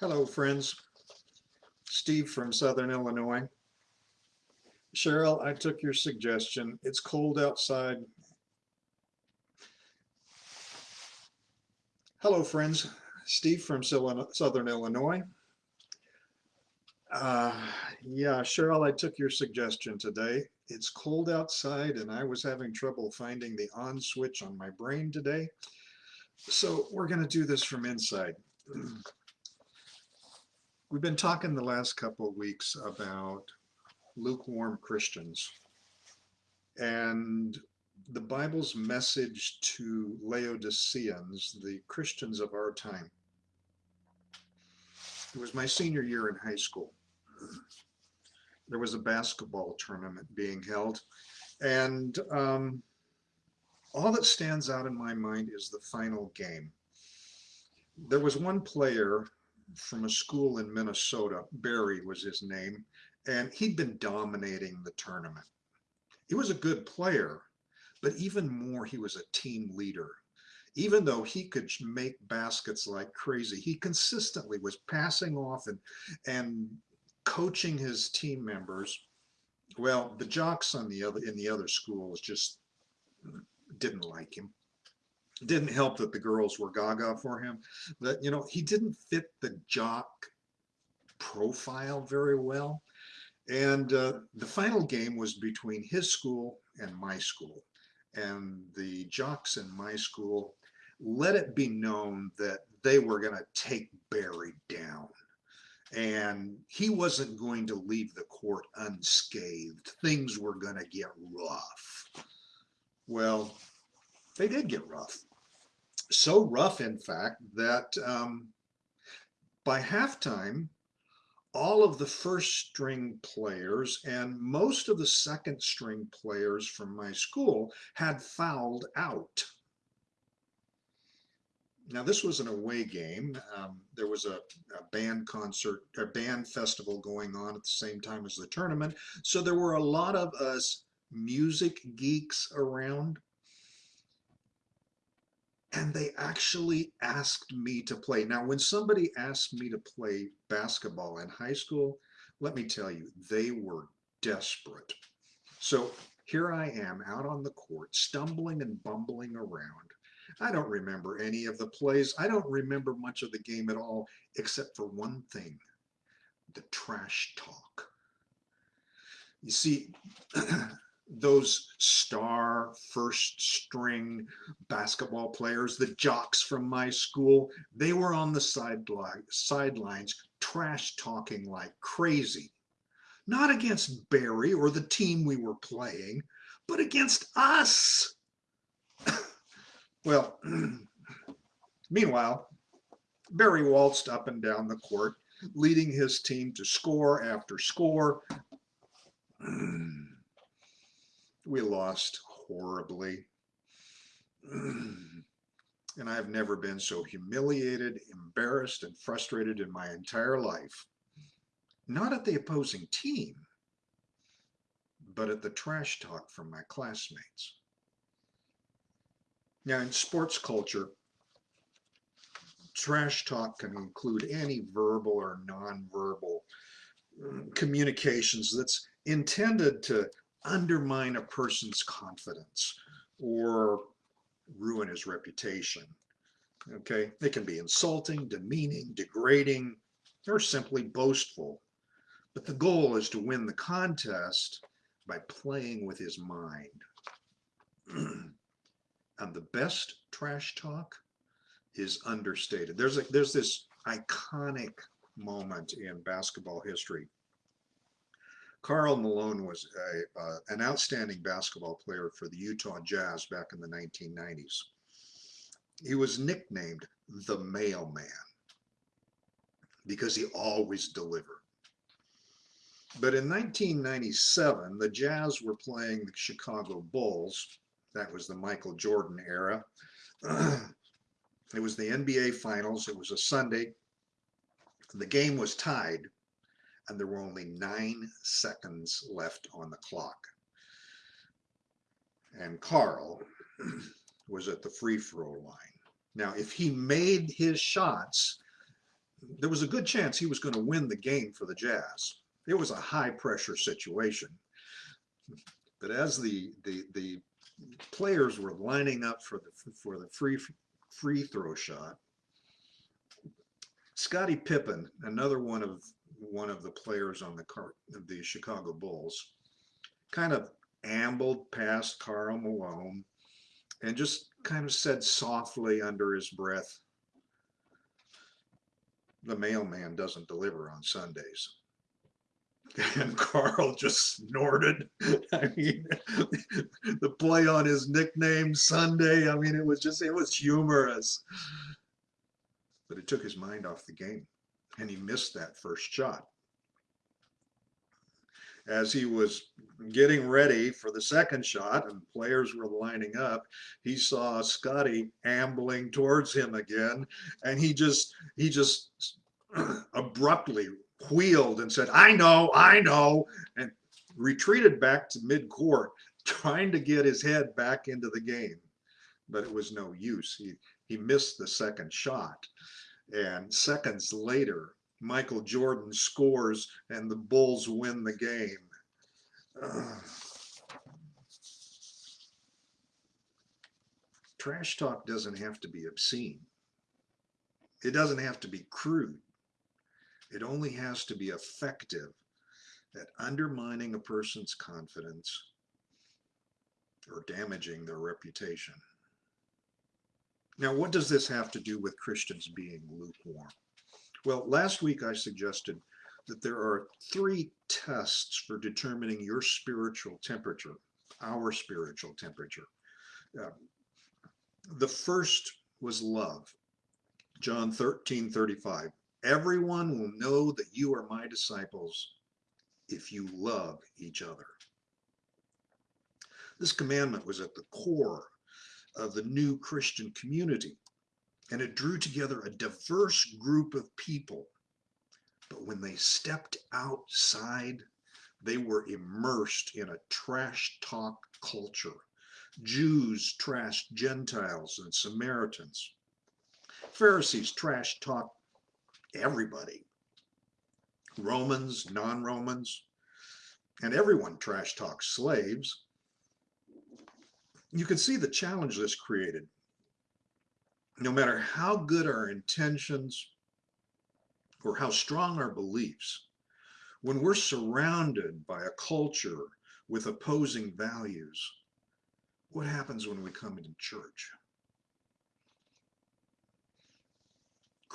Hello, friends. Steve from Southern Illinois. Cheryl, I took your suggestion. It's cold outside. Hello, friends. Steve from Southern Illinois. Uh, yeah, Cheryl, I took your suggestion today. It's cold outside and I was having trouble finding the on switch on my brain today. So we're going to do this from inside. We've been talking the last couple of weeks about lukewarm Christians and the Bible's message to Laodiceans, the Christians of our time. It was my senior year in high school. There was a basketball tournament being held and um, all that stands out in my mind is the final game. There was one player from a school in Minnesota. Barry was his name, and he'd been dominating the tournament. He was a good player, but even more, he was a team leader. Even though he could make baskets like crazy, he consistently was passing off and, and coaching his team members. Well, the jocks on the other in the other schools just didn't like him didn't help that the girls were gaga for him that you know he didn't fit the jock profile very well. And uh, the final game was between his school and my school. And the jocks in my school let it be known that they were going to take Barry down. And he wasn't going to leave the court unscathed. Things were going to get rough. Well they did get rough. So rough, in fact, that um, by halftime, all of the first string players and most of the second string players from my school had fouled out. Now this was an away game. Um, there was a, a, band concert, a band festival going on at the same time as the tournament. So there were a lot of us music geeks around and they actually asked me to play. Now, when somebody asked me to play basketball in high school, let me tell you, they were desperate. So here I am out on the court, stumbling and bumbling around. I don't remember any of the plays. I don't remember much of the game at all, except for one thing, the trash talk. You see, those star first string basketball players, the jocks from my school, they were on the sideline, sidelines trash talking like crazy. Not against Barry or the team we were playing, but against us. well, meanwhile, Barry waltzed up and down the court, leading his team to score after score. we lost horribly. and I've never been so humiliated, embarrassed, and frustrated in my entire life. Not at the opposing team, but at the trash talk from my classmates. Now, in sports culture, trash talk can include any verbal or nonverbal mm, communications that's intended to undermine a person's confidence or ruin his reputation. Okay, they can be insulting, demeaning, degrading, or simply boastful. But the goal is to win the contest by playing with his mind. and the best trash talk is understated. There's a there's this iconic moment in basketball history Karl Malone was a, uh, an outstanding basketball player for the Utah Jazz back in the 1990s. He was nicknamed the mailman because he always delivered. But in 1997, the Jazz were playing the Chicago Bulls. That was the Michael Jordan era. it was the NBA Finals. It was a Sunday. The game was tied and there were only nine seconds left on the clock. And Karl was at the free throw line. Now, if he made his shots, there was a good chance he was going to win the game for the Jazz. It was a high pressure situation. But as the the the players were lining up for the for the free free throw shot, Scottie Pippen, another one of one of the players on the car of the Chicago Bulls, kind of ambled past Karl Malone and just kind of said softly under his breath, the mailman doesn't deliver on Sundays. And Karl just snorted. I mean, the play on his nickname Sunday, I mean, it was just, it was humorous. But it took his mind off the game and he missed that first shot. As he was getting ready for the second shot and players were lining up, he saw Scottie ambling towards him again. And he just, he just abruptly wheeled and said, I know, I know, and retreated back to mid-court, trying to get his head back into the game. But it was no use. He, he missed the second shot. And seconds later, Michael Jordan scores and the Bulls win the game. Trash talk doesn't have to be obscene. It doesn't have to be crude. It only has to be effective at undermining a person's confidence or damaging their reputation. Now, what does this have to do with Christians being lukewarm? Well, last week I suggested that there are three tests for determining your spiritual temperature, our spiritual temperature. Uh, the first was love. John 13, 35. Everyone will know that you are my disciples if you love each other. This commandment was at the core of the new Christian community, and it drew together a diverse group of people. But when they stepped outside, they were immersed in a trash talk culture. Jews trashed Gentiles and Samaritans. Pharisees trash talked everybody. Romans, non-Romans, and everyone trash talks slaves. You can see the challenge this created. No matter how good our intentions or how strong our beliefs, when we're surrounded by a culture with opposing values, what happens when we come into church?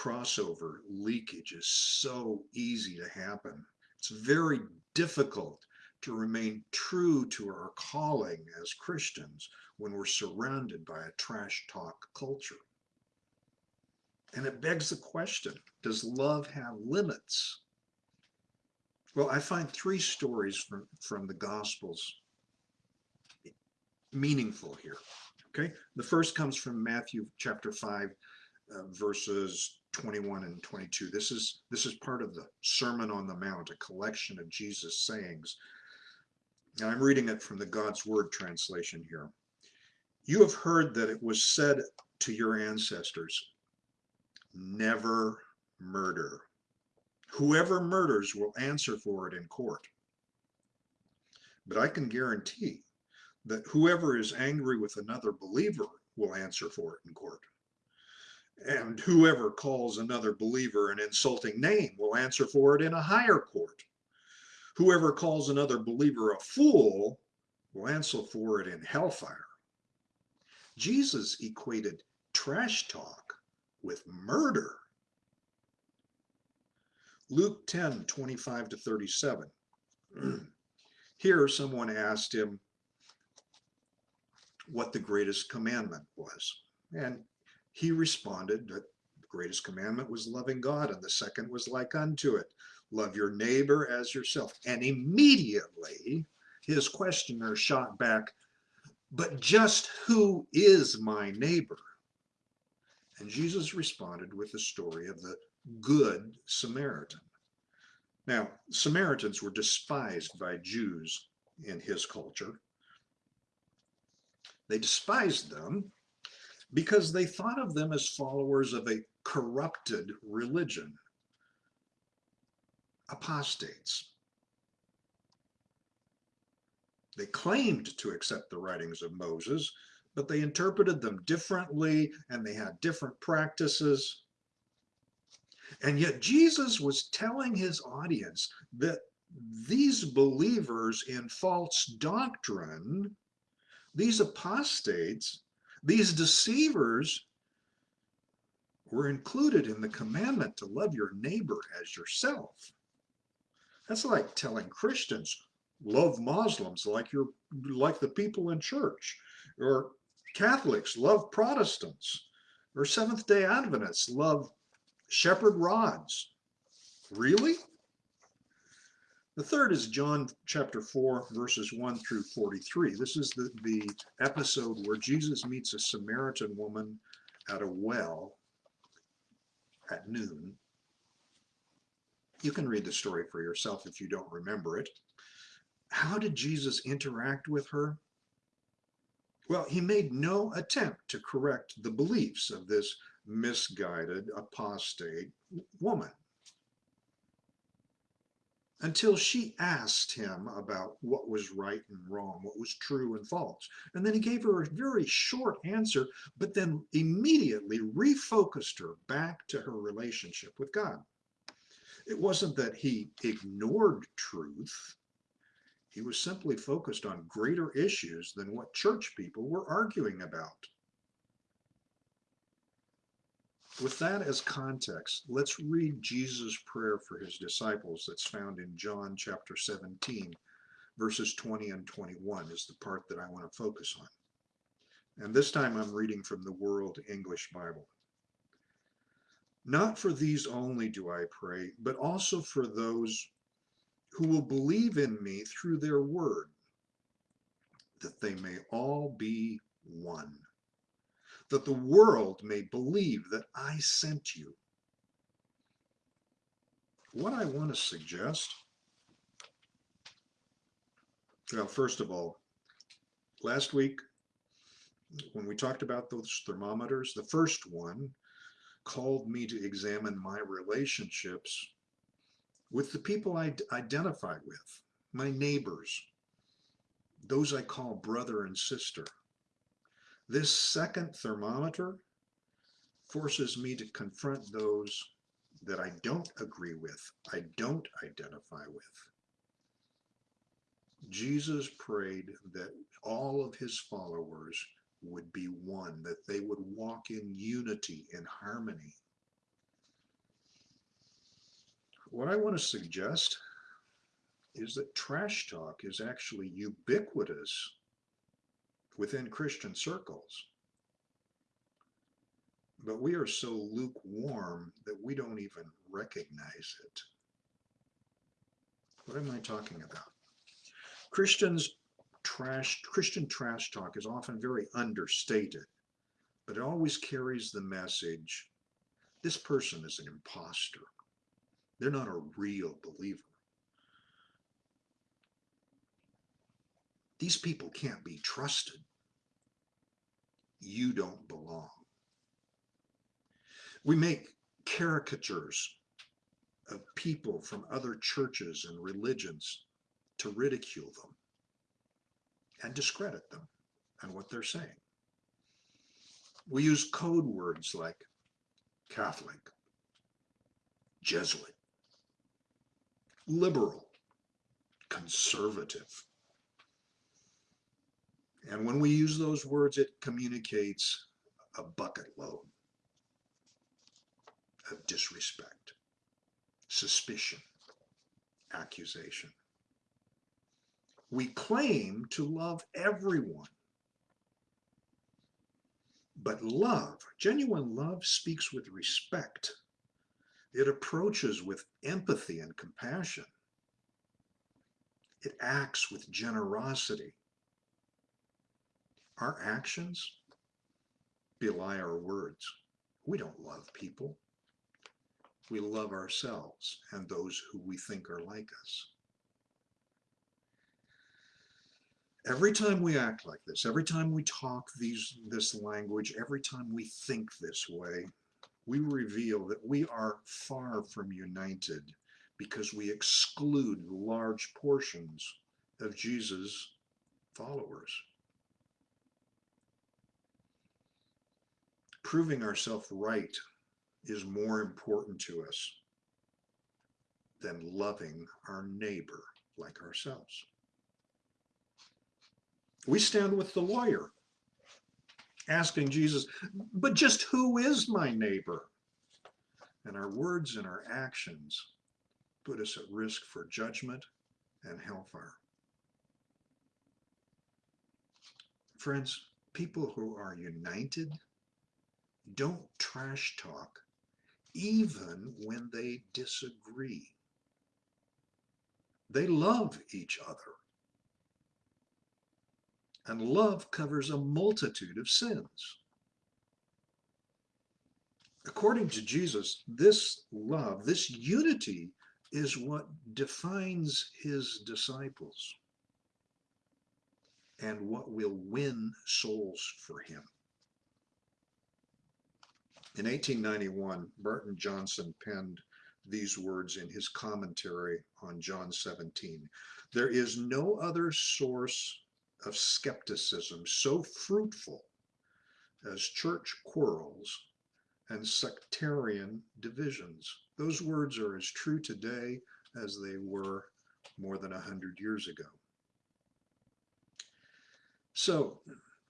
crossover leakage is so easy to happen. It's very difficult to remain true to our calling as Christians when we're surrounded by a trash talk culture. And it begs the question, does love have limits? Well, I find three stories from, from the Gospels meaningful here. Okay, the first comes from Matthew chapter 5, uh, verses 21 and 22. This is this is part of the Sermon on the Mount, a collection of Jesus' sayings. And I'm reading it from the God's Word translation here. You have heard that it was said to your ancestors, never murder. Whoever murders will answer for it in court. But I can guarantee that whoever is angry with another believer will answer for it in court. And whoever calls another believer an insulting name will answer for it in a higher court. Whoever calls another believer a fool will answer for it in hellfire. Jesus equated trash talk with murder. Luke 10, 25 to 37. Here someone asked him what the greatest commandment was. And he responded that the greatest commandment was loving God, and the second was like unto it love your neighbor as yourself. And immediately his questioner shot back, but just who is my neighbor? And Jesus responded with the story of the good Samaritan. Now, Samaritans were despised by Jews in his culture. They despised them because they thought of them as followers of a corrupted religion, apostates. They claimed to accept the writings of Moses, but they interpreted them differently and they had different practices. And yet Jesus was telling his audience that these believers in false doctrine, these apostates, these deceivers were included in the commandment to love your neighbor as yourself. That's like telling Christians, love Muslims like you're like the people in church, or Catholics love Protestants, or Seventh-day Adventists love shepherd rods. Really? The third is John chapter 4, verses 1 through 43. This is the, the episode where Jesus meets a Samaritan woman at a well at noon. You can read the story for yourself if you don't remember it. How did Jesus interact with her? Well, he made no attempt to correct the beliefs of this misguided, apostate woman until she asked him about what was right and wrong, what was true and false. And then he gave her a very short answer, but then immediately refocused her back to her relationship with God. It wasn't that he ignored truth. He was simply focused on greater issues than what church people were arguing about. With that as context, let's read Jesus' prayer for his disciples that's found in John chapter 17, verses 20 and 21 is the part that I want to focus on. And this time I'm reading from the World English Bible. Not for these only do I pray, but also for those who will believe in me through their word, that they may all be one that the world may believe that I sent you. What I want to suggest, well, first of all, last week, when we talked about those thermometers, the first one called me to examine my relationships with the people I identify with, my neighbors, those I call brother and sister. This second thermometer forces me to confront those that I don't agree with, I don't identify with. Jesus prayed that all of his followers would be one, that they would walk in unity, in harmony. What I want to suggest is that trash talk is actually ubiquitous within Christian circles. But we are so lukewarm that we don't even recognize it. What am I talking about? Christians trash, Christian trash talk is often very understated, but it always carries the message, this person is an impostor. They're not a real believer. These people can't be trusted you don't belong. We make caricatures of people from other churches and religions to ridicule them and discredit them and what they're saying. We use code words like Catholic, Jesuit, liberal, conservative, and when we use those words, it communicates a bucket load of disrespect, suspicion, accusation. We claim to love everyone. But love, genuine love, speaks with respect. It approaches with empathy and compassion. It acts with generosity our actions belie our words. We don't love people. We love ourselves and those who we think are like us. Every time we act like this, every time we talk these, this language, every time we think this way, we reveal that we are far from united because we exclude large portions of Jesus' followers. Proving ourselves right is more important to us than loving our neighbor like ourselves. We stand with the lawyer asking Jesus, but just who is my neighbor? And our words and our actions put us at risk for judgment and hellfire. Friends, people who are united don't trash talk even when they disagree. They love each other. And love covers a multitude of sins. According to Jesus, this love, this unity is what defines his disciples and what will win souls for him. In 1891, Barton Johnson penned these words in his commentary on John 17. There is no other source of skepticism so fruitful as church quarrels and sectarian divisions. Those words are as true today as they were more than a hundred years ago. So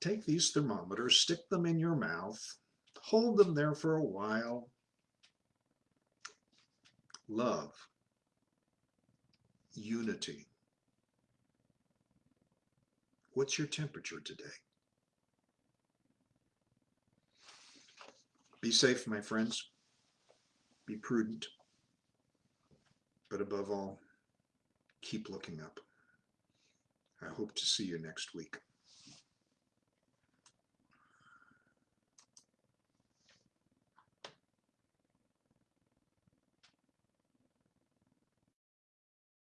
take these thermometers, stick them in your mouth, hold them there for a while. Love, unity. What's your temperature today? Be safe, my friends. Be prudent. But above all, keep looking up. I hope to see you next week.